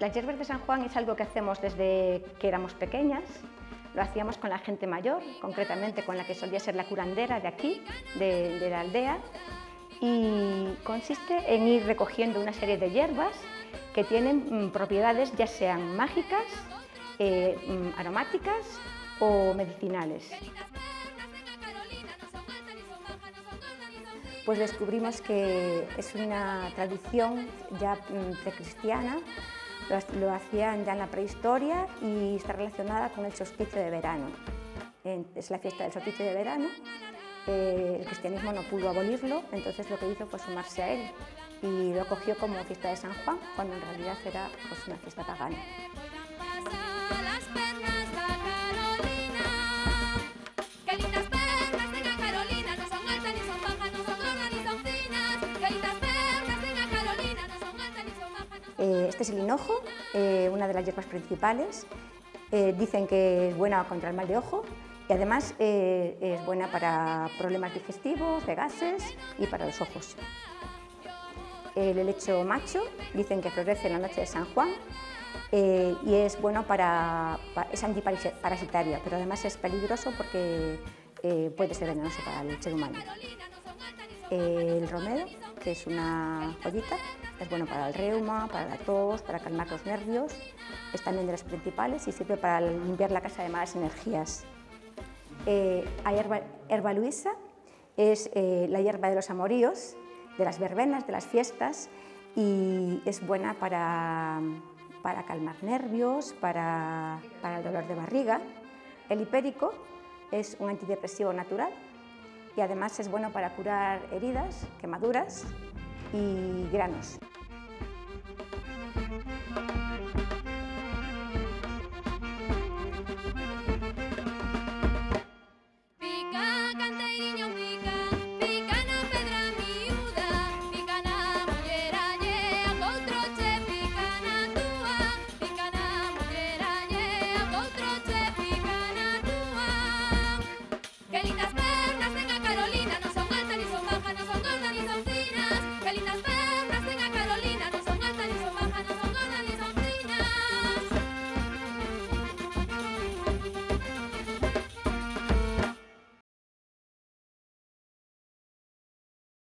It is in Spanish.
Las hierbas de San Juan es algo que hacemos desde que éramos pequeñas. Lo hacíamos con la gente mayor, concretamente con la que solía ser la curandera de aquí, de, la aldea. Y consiste en ir recogiendo una serie de hierbas que tienen mm, propiedades ya sean mágicas, eh, mm, aromáticas o medicinales. Pues descubrimos que es una tradición ya mm, precristiana lo, hacían ya en la prehistoria y está relacionada con el solsticio de verano. Es la fiesta del solsticio de verano. Eh, el cristianismo no pudo abolirlo, entonces lo que hizo fue sumarse a él y lo cogió como fiesta de San Juan, cuando en realidad era pues, una fiesta pagana. Este es el hinojo, eh, una de las hierbas principales. Eh, dicen que es buena contra el mal de ojo y además es buena para problemas digestivos, de gases y para los ojos. El helecho macho dicen que florece en la noche de San Juan y es bueno para, es antiparasitario, pero además es peligroso porque puede ser venenoso para el ser humano. El romero, que es una joyita, es bueno para el reuma, para la tos, para calmar los nervios, es también de las principales y sirve para limpiar la casa de malas energías. Eh, hay herba, luisa, es eh, la hierba de los amoríos, de las verbenas, de las fiestas y es buena para, para calmar nervios, para, para el dolor de barriga. El hipérico es un antidepresivo natural y además es bueno para curar heridas, quemaduras y granos.